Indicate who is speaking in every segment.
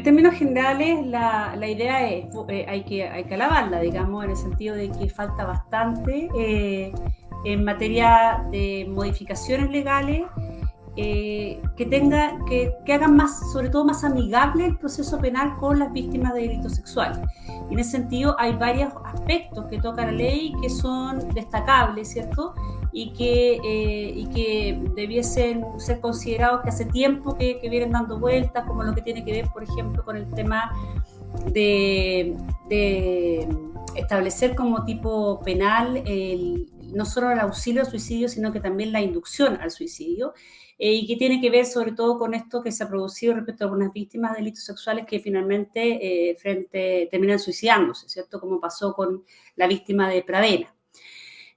Speaker 1: en términos generales, la, idea es, eh, hay, que, hay que alabarla, digamos, en el sentido de que falta bastante eh, en materia de modificaciones legales eh, que, tenga, que, que, hagan más, sobre todo más amigable el proceso penal con las víctimas de delitos sexuales. Y en ese sentido hay varios aspectos que toca la ley que son destacables, ¿cierto? Y que, eh, y que debiesen ser considerados que hace tiempo que, vienen dando vueltas, como lo que tiene que ver, por ejemplo, con el tema de, establecer como tipo penal no solo el auxilio al suicidio, sino que también la inducción al suicidio. Eh, y que tiene que ver sobre todo con esto que se ha producido respecto a algunas víctimas de delitos sexuales que finalmente eh, frente, terminan suicidándose, ¿cierto? Como pasó con la víctima de Pradena.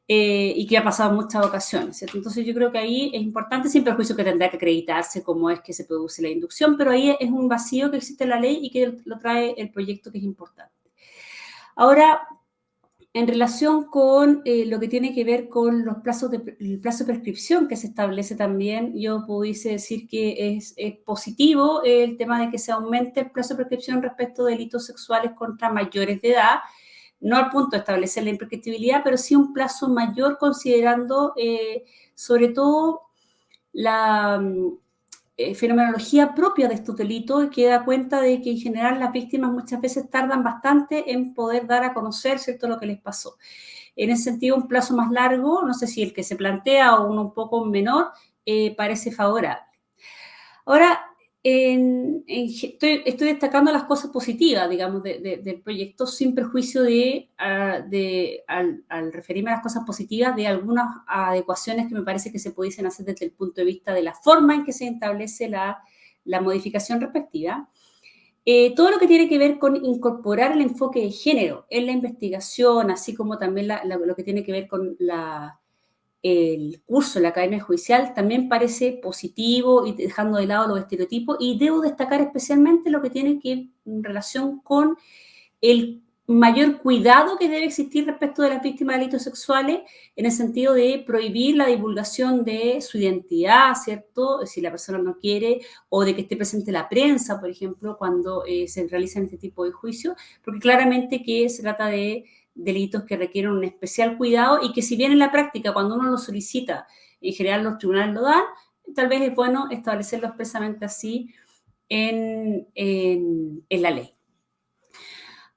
Speaker 1: Eh, y que ha pasado en muchas ocasiones. ¿cierto? Entonces yo creo que ahí es importante, siempre el juicio que tendrá que acreditarse cómo es que se produce la inducción, pero ahí es un vacío que existe en la ley y que lo trae el proyecto que es importante. Ahora, en relación con eh, lo que tiene que ver con los plazos de, el plazo de prescripción que se establece también, yo pudiese decir que es, positivo el tema de que se aumente el plazo de prescripción respecto de delitos sexuales contra mayores de edad, no al punto de establecer la imprescriptibilidad, pero sí un plazo mayor considerando eh, sobre todo la, eh, fenomenología propia de estos delitos que da cuenta de que en general las víctimas muchas veces tardan bastante en poder dar a conocer ¿cierto? lo que les pasó. En ese sentido, un plazo más largo, no sé si el que se plantea o uno un poco menor, eh, parece favorable. Ahora, estoy, destacando las cosas positivas, digamos, del proyecto, sin perjuicio de, ah, al, referirme a las cosas positivas, de algunas adecuaciones que me parece que se pudiesen hacer desde el punto de vista de la forma en que se establece la, modificación respectiva. Eh, todo lo que tiene que ver con incorporar el enfoque de género en la investigación, así como también lo que tiene que ver con la el curso en la Academia Judicial también parece positivo y dejando de lado los estereotipos y debo destacar especialmente lo que tiene que en relación con el mayor cuidado que debe existir respecto de las víctimas de delitos sexuales en el sentido de prohibir la divulgación de su identidad, ¿cierto? Si la persona no quiere o de que esté presente la prensa, por ejemplo, cuando eh, se realizan este tipo de juicios, porque claramente que se trata de delitos que requieren un especial cuidado y que si bien en la práctica, cuando uno lo solicita, en general los tribunales lo dan, tal vez es bueno establecerlo expresamente así en, la ley.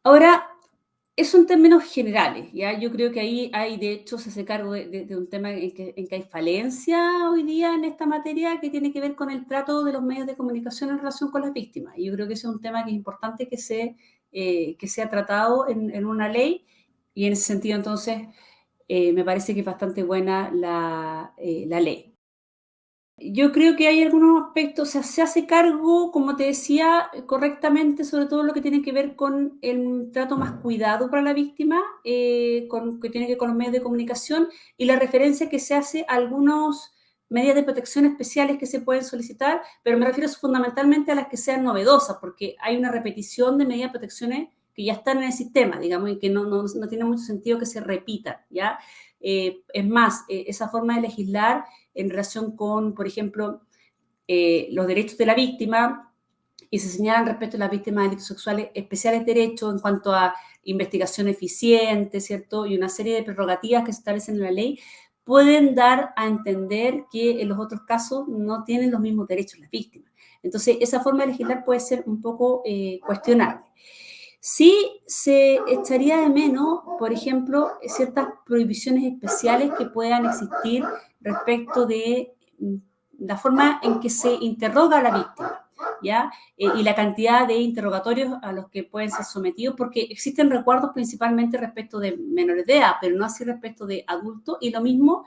Speaker 1: Ahora, eso en términos generales, ¿ya? Yo creo que ahí hay, de hecho, se hace cargo de, un tema en que, hay falencia hoy día en esta materia que tiene que ver con el trato de los medios de comunicación en relación con las víctimas. Y yo creo que ese es un tema que es importante que, se, eh, que sea tratado en, en una ley y en ese sentido, entonces, eh, me parece que es bastante buena eh, la, ley. Yo creo que hay algunos aspectos, o sea, se hace cargo, como te decía, correctamente, sobre todo lo que tiene que ver con el trato más cuidado para la víctima, eh, con, que tiene que ver con los medios de comunicación y la referencia que se hace a algunos medidas de protección especiales que se pueden solicitar, pero me refiero fundamentalmente a las que sean novedosas, porque hay una repetición de medidas de protección que ya están en el sistema, digamos, y que no, no, no tiene mucho sentido que se repitan, ¿ya? Eh, es más, eh, esa forma de legislar en relación con, por ejemplo, eh, los derechos de la víctima, y se señalan respecto a las víctimas de delitos sexuales especiales derechos en cuanto a investigación eficiente, ¿cierto? Y una serie de prerrogativas que se establecen en la ley, pueden dar a entender que en los otros casos no tienen los mismos derechos las víctimas. Entonces, esa forma de legislar puede ser un poco cuestionable. Sí se echaría de menos, por ejemplo, ciertas prohibiciones especiales que puedan existir respecto de mm, la forma en que se interroga a la víctima. ¿Ya? Eh, y la cantidad de interrogatorios a los que pueden ser sometidos, porque existen recuerdos principalmente respecto de menores de edad, pero no así respecto de adultos, y lo mismo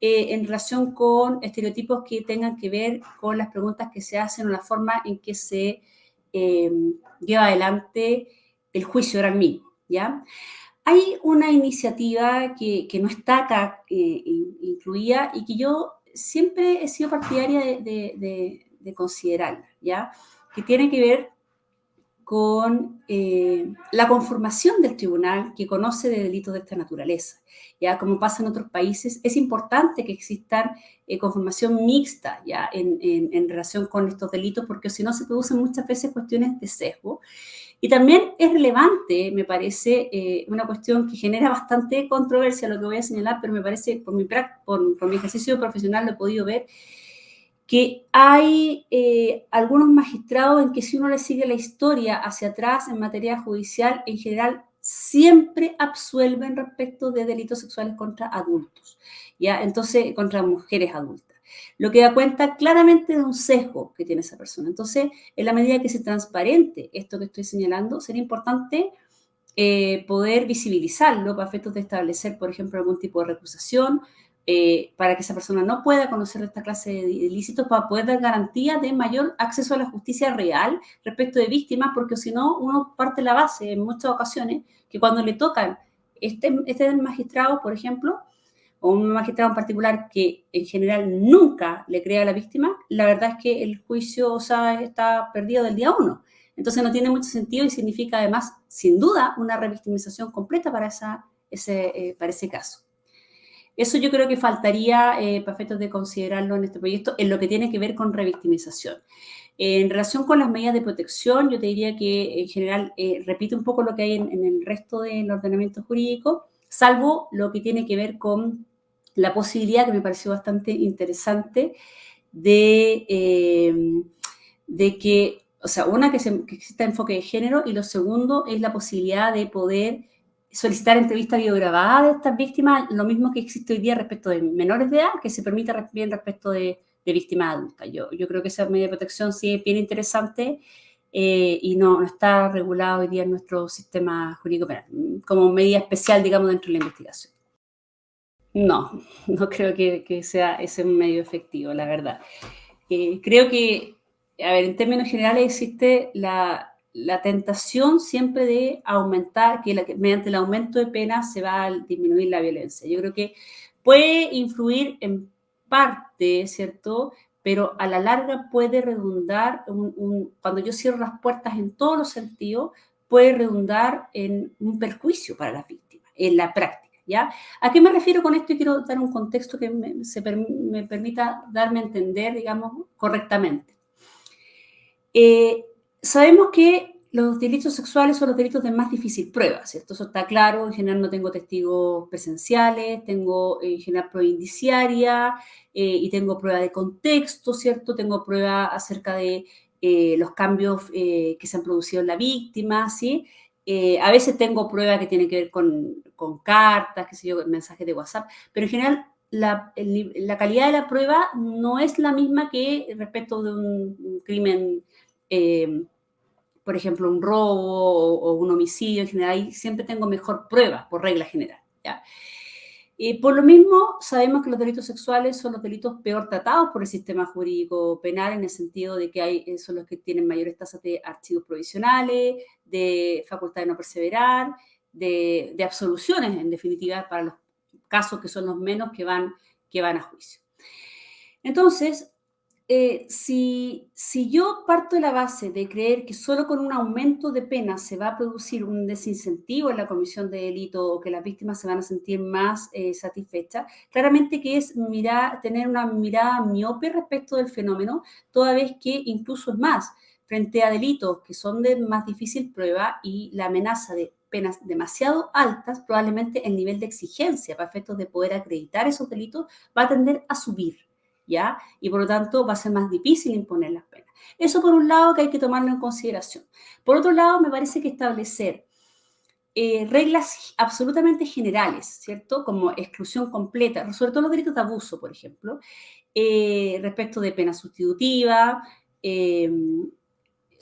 Speaker 1: eh, en relación con estereotipos que tengan que ver con las preguntas que se hacen o la forma en que se eh, lleva adelante el juicio era el mismo, ¿ya? Hay una iniciativa que, no está acá eh, incluida y que yo siempre he sido partidaria de, considerarla, ¿ya? Que tiene que ver con eh, la conformación del tribunal que conoce de delitos de esta naturaleza. Ya como pasa en otros países, es importante que existan eh, conformación mixta ya en, en, relación con estos delitos, porque si no se producen muchas veces cuestiones de sesgo. Y también es relevante, me parece, eh, una cuestión que genera bastante controversia, lo que voy a señalar, pero me parece, por mi, por, por mi ejercicio profesional lo he podido ver, que hay eh, algunos magistrados en que si uno le sigue la historia hacia atrás en materia judicial, en general siempre absuelven respecto de delitos sexuales contra adultos, ¿ya? Entonces, contra mujeres adultas. Lo que da cuenta claramente de un sesgo que tiene esa persona. Entonces, en la medida que se transparente esto que estoy señalando, sería importante eh, poder visibilizarlo para efectos de establecer, por ejemplo, algún tipo de recusación, eh, para que esa persona no pueda conocer esta clase de ilícitos, para poder dar garantía de mayor acceso a la justicia real respecto de víctimas, porque si no, uno parte la base en muchas ocasiones que cuando le tocan este, este magistrado, por ejemplo, o un magistrado en particular que en general nunca le crea a la víctima, la verdad es que el juicio está perdido del día uno. Entonces no tiene mucho sentido y significa además, sin duda, una revictimización completa para, ese, eh, para ese caso. Eso yo creo que faltaría eh, para efectos de considerarlo en este proyecto en lo que tiene que ver con revictimización. en relación con las medidas de protección, yo te diría que en general eh, repite un poco lo que hay en, el resto del ordenamiento jurídico, salvo lo que tiene que ver con la posibilidad, que me pareció bastante interesante, de, eh, de que, o sea, una, que, exista enfoque de género y lo segundo es la posibilidad de poder solicitar entrevista videograbada de estas víctimas, lo mismo que existe hoy día respecto de menores de edad, que se permite bien respecto de, víctimas adultas. Yo, yo creo que esa medida de protección sí es bien interesante eh, y no, está regulado hoy día en nuestro sistema jurídico como medida especial, digamos, dentro de la investigación. No, no creo que, sea ese un medio efectivo, la verdad. Eh, creo que, a ver, en términos generales existe la, la tentación siempre de aumentar, que, mediante el aumento de penas se va a disminuir la violencia. Yo creo que puede influir en parte, ¿cierto? Pero a la larga puede redundar, cuando yo cierro las puertas en todos los sentidos, puede redundar en un perjuicio para las víctimas, en la práctica, ¿ya? ¿A qué me refiero con esto? Y quiero dar un contexto que me, permita darme a entender, digamos, correctamente. Eh, sabemos que los delitos sexuales son los delitos de más difícil prueba, ¿cierto? Eso está claro, en general no tengo testigos presenciales, tengo en general prueba indiciaria eh, y tengo prueba de contexto, ¿cierto? Tengo prueba acerca de eh, los cambios que se han producido en la víctima, ¿sí? A veces tengo prueba que tiene que ver con, cartas, qué sé yo, mensajes de WhatsApp, pero en general la, calidad de la prueba no es la misma que respecto de un, crimen por ejemplo, un robo o, un homicidio en general, ahí siempre tengo mejor prueba, por regla general. Y por lo mismo, sabemos que los delitos sexuales son los delitos peor tratados por el sistema jurídico penal, en el sentido de que hay, eh, son los que tienen mayores tasas de archivos provisionales, de facultad de no perseverar, de, de absoluciones, en definitiva, para los casos que son los menos que van, que van a juicio. Entonces, eh, si, yo parto de la base de creer que solo con un aumento de pena se va a producir un desincentivo en la comisión de delito o que las víctimas se van a sentir más eh, satisfechas, claramente que es mirar, tener una mirada miope respecto del fenómeno, toda vez que incluso es más, frente a delitos que son de más difícil prueba y la amenaza de penas demasiado altas, probablemente el nivel de exigencia para efectos de poder acreditar esos delitos va a tender a subir. Y por lo tanto va a ser más difícil imponer las penas. Eso por un lado que hay que tomarlo en consideración. Por otro lado, me parece que establecer eh, reglas absolutamente generales, ¿cierto? Como exclusión completa, sobre todo los delitos de abuso, por ejemplo, eh, respecto de pena sustitutiva, eh,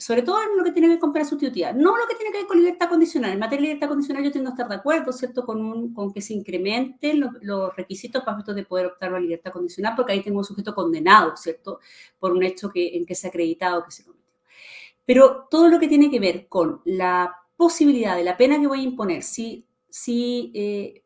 Speaker 1: sobre todo en lo que tiene que ver con pena sustitutiva, no lo que tiene que ver con libertad condicional. En materia de libertad condicional yo tengo que estar de acuerdo, ¿cierto?, con, con que se incrementen los, requisitos para poder optar a la libertad condicional, porque ahí tengo un sujeto condenado, ¿cierto?, por un hecho en que se ha acreditado que se cometió. Pero todo lo que tiene que ver con la posibilidad de la pena que voy a imponer, si, si eh,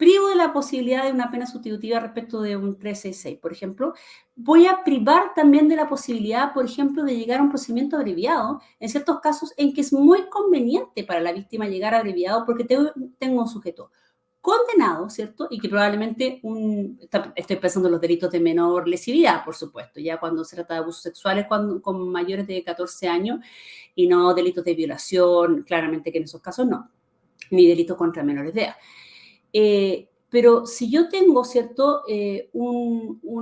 Speaker 1: privo de la posibilidad de una pena sustitutiva respecto de un 366, por ejemplo, voy a privar también de la posibilidad, por ejemplo, de llegar a un procedimiento abreviado en ciertos casos en que es muy conveniente para la víctima llegar abreviado porque tengo, un sujeto condenado, ¿cierto? Y que probablemente un, estoy pensando en los delitos de menor lesividad, por supuesto, ya cuando se trata de abusos sexuales cuando, con mayores de 14 años y no delitos de violación, claramente que en esos casos no, ni delitos contra menores de edad. Eh, pero si yo tengo, ¿cierto?, eh,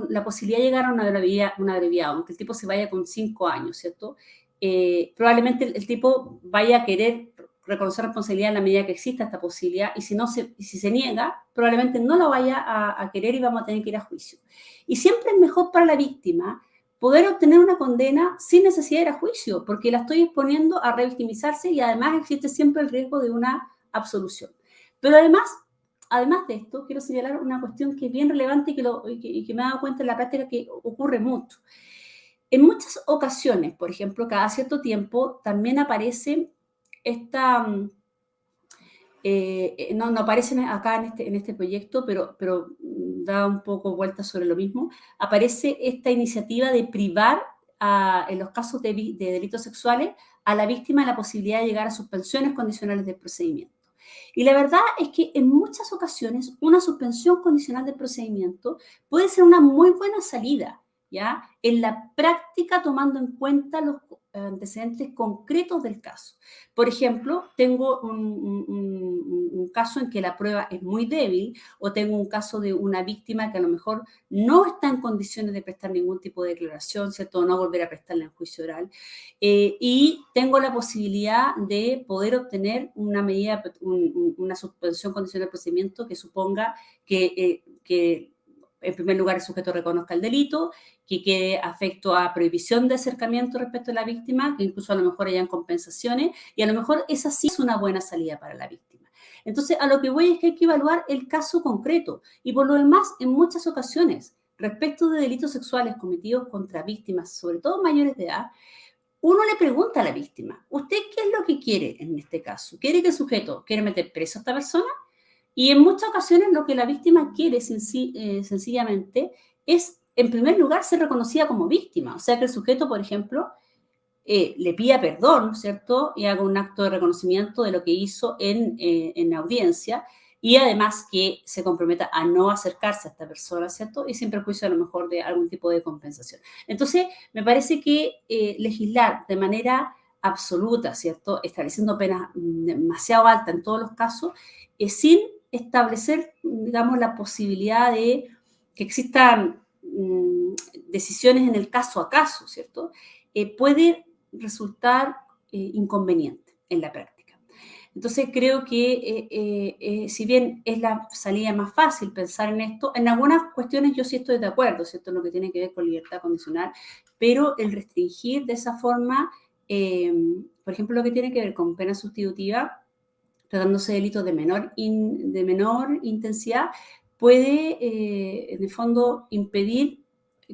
Speaker 1: la posibilidad de llegar a una abreviado, una aunque el tipo se vaya con cinco años, ¿cierto?, eh, probablemente el, tipo vaya a querer reconocer responsabilidad en la medida que exista esta posibilidad y si, no se, si se niega, probablemente no lo vaya a, a querer y vamos a tener que ir a juicio. Y siempre es mejor para la víctima poder obtener una condena sin necesidad de ir a juicio, porque la estoy exponiendo a revictimizarse y además existe siempre el riesgo de una absolución. Pero además, además de esto, quiero señalar una cuestión que es bien relevante y que, me he dado cuenta en la práctica que ocurre mucho. En muchas ocasiones, por ejemplo, cada cierto tiempo, también aparece esta, mm, eh, no, no acá en este, en este proyecto, pero, mm, da un poco vuelta sobre lo mismo, aparece esta iniciativa de privar en los casos de, de delitos sexuales a la víctima la posibilidad de llegar a suspensiones condicionales del procedimiento. Y la verdad es que en muchas ocasiones una suspensión condicional del procedimiento puede ser una muy buena salida, En la práctica tomando en cuenta los antecedentes concretos del caso. Por ejemplo, tengo un, caso en que la prueba es muy débil o tengo un caso de una víctima que a lo mejor no está en condiciones de prestar ningún tipo de declaración, ¿cierto? No volver a prestarla en juicio oral. Eh, y tengo la posibilidad de poder obtener una medida, una suspensión condicional del procedimiento que suponga que, eh, que en primer lugar, el sujeto reconozca el delito, que quede afecto a prohibición de acercamiento respecto a la víctima, que incluso a lo mejor hayan compensaciones, y a lo mejor esa sí es una buena salida para la víctima. Entonces, a lo que voy es que hay que evaluar el caso concreto. Y por lo demás, en muchas ocasiones, respecto de delitos sexuales cometidos contra víctimas, sobre todo mayores de edad, uno le pregunta a la víctima, ¿usted qué es lo que quiere en este caso? ¿Quiere que el sujeto quiere meter preso a esta persona? Y en muchas ocasiones lo que la víctima quiere eh, sencillamente es, en primer lugar, ser reconocida como víctima. O sea, que el sujeto, por ejemplo, eh, le pida perdón, ¿cierto? Y haga un acto de reconocimiento de lo que hizo en, eh, en audiencia y además que se comprometa a no acercarse a esta persona, ¿cierto? Y sin perjuicio a lo mejor de algún tipo de compensación. Entonces, me parece que legislar de manera absoluta, ¿cierto? Estableciendo penas demasiado altas en todos los casos, sin establecer, digamos, la posibilidad de que existan mm, decisiones en el caso a caso, ¿cierto? Eh, puede resultar eh, inconveniente en la práctica. Entonces creo que eh, si bien es la salida más fácil pensar en esto, en algunas cuestiones yo sí estoy de acuerdo, ¿cierto? En lo que tiene que ver con libertad condicional, pero el restringir de esa forma, por ejemplo, lo que tiene que ver con pena sustitutiva, tratándose de delitos de menor, de menor intensidad, puede, eh, en el fondo, impedir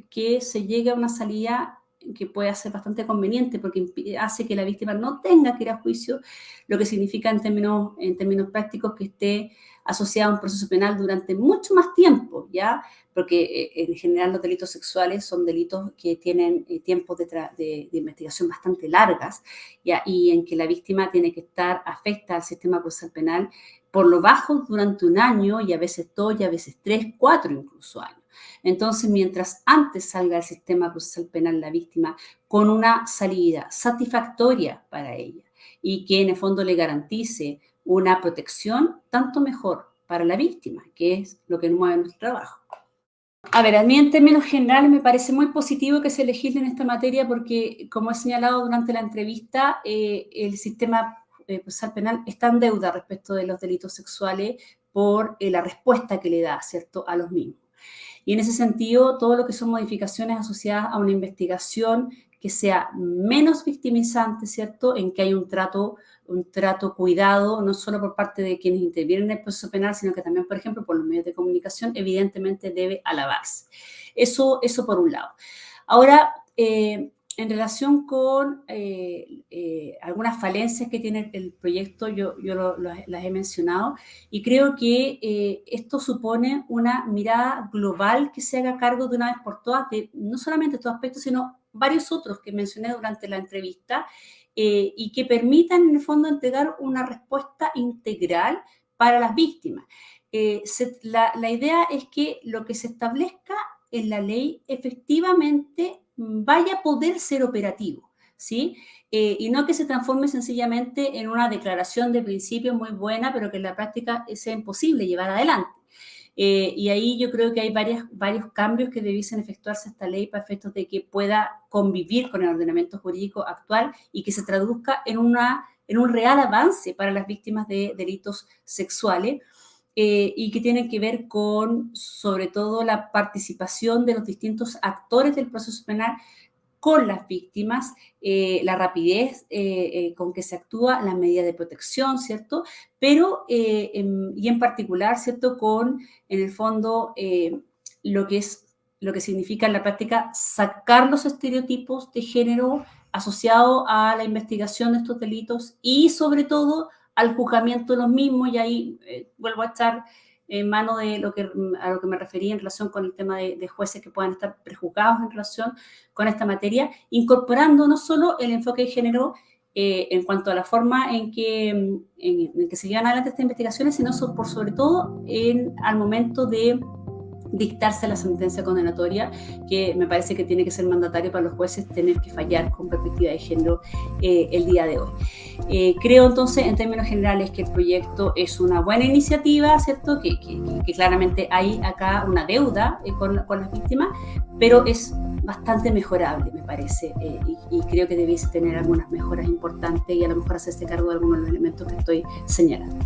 Speaker 1: que se llegue a una salida que puede ser bastante conveniente porque hace que la víctima no tenga que ir a juicio, lo que significa en términos, en términos prácticos que esté asociado a un proceso penal durante mucho más tiempo, ¿ya? Porque eh, en general los delitos sexuales son delitos que tienen eh, tiempos de, investigación bastante largas, ¿ya? Y en que la víctima tiene que estar afecta al sistema procesal penal por lo bajo durante un año y a veces dos y a veces tres, cuatro incluso años. Entonces, mientras antes salga el sistema procesal penal la víctima con una salida satisfactoria para ella y que en el fondo le garantice una protección, tanto mejor para la víctima, que es lo que mueve nuestro trabajo. A ver, a mí en términos generales me parece muy positivo que se legisle en esta materia porque, como he señalado durante la entrevista, eh, el sistema eh, procesal penal está en deuda respecto de los delitos sexuales por eh, la respuesta que le da, ¿cierto?, a los mismos. Y en ese sentido, todo lo que son modificaciones asociadas a una investigación que sea menos victimizante, ¿cierto?, en que hay un trato un trato cuidado, no solo por parte de quienes intervienen en el proceso penal, sino que también, por ejemplo, por los medios de comunicación, evidentemente debe alabarse. Eso, eso por un lado. Ahora, eh, en relación con eh, eh, algunas falencias que tiene el proyecto, yo, yo las he mencionado, y creo que eh, esto supone una mirada global que se haga cargo de una vez por todas de no solamente estos aspectos, sino varios otros que mencioné durante la entrevista, y que permitan en el fondo entregar una respuesta integral para las víctimas. la, la idea es que lo que se establezca en la ley efectivamente vaya a poder ser operativo, ¿sí? Eh, y no que se transforme sencillamente en una declaración de principio muy buena, pero que en la práctica sea imposible llevar adelante. Eh, y ahí yo creo que hay varias, varios cambios que debiesen efectuarse esta ley para efectos de que pueda convivir con el ordenamiento jurídico actual y que se traduzca en, una, en un real avance para las víctimas de delitos sexuales. Eh, y que tienen que ver con, sobre todo, la participación de los distintos actores del proceso penal con las víctimas, eh, la rapidez eh, con que se actúa, la medida de protección, ¿cierto? Pero, y en particular, ¿cierto? Con, en el fondo, lo que es lo que significa en la práctica sacar los estereotipos de género asociados a la investigación de estos delitos y sobre todo al juzgamiento de los mismos y ahí eh, vuelvo a estar en mano de lo que, a lo que me refería en relación con el tema de, jueces que puedan estar prejuzgados en relación con esta materia, incorporando no solo el enfoque de género eh, en cuanto a la forma en que, en, que se llevan adelante estas investigaciones, sino por sobre todo en, al momento de dictarse la sentencia condenatoria, que me parece que tiene que ser mandatario para los jueces tener que fallar con perspectiva de género eh, el día de hoy. Eh, creo entonces, en términos generales, que el proyecto es una buena iniciativa, ¿cierto? Que, claramente hay acá una deuda eh, con, las víctimas, pero es bastante mejorable, me parece, y, y, creo que debiese tener algunas mejoras importantes y a lo mejor hacerse cargo de algunos de los elementos que estoy señalando.